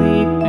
sleep.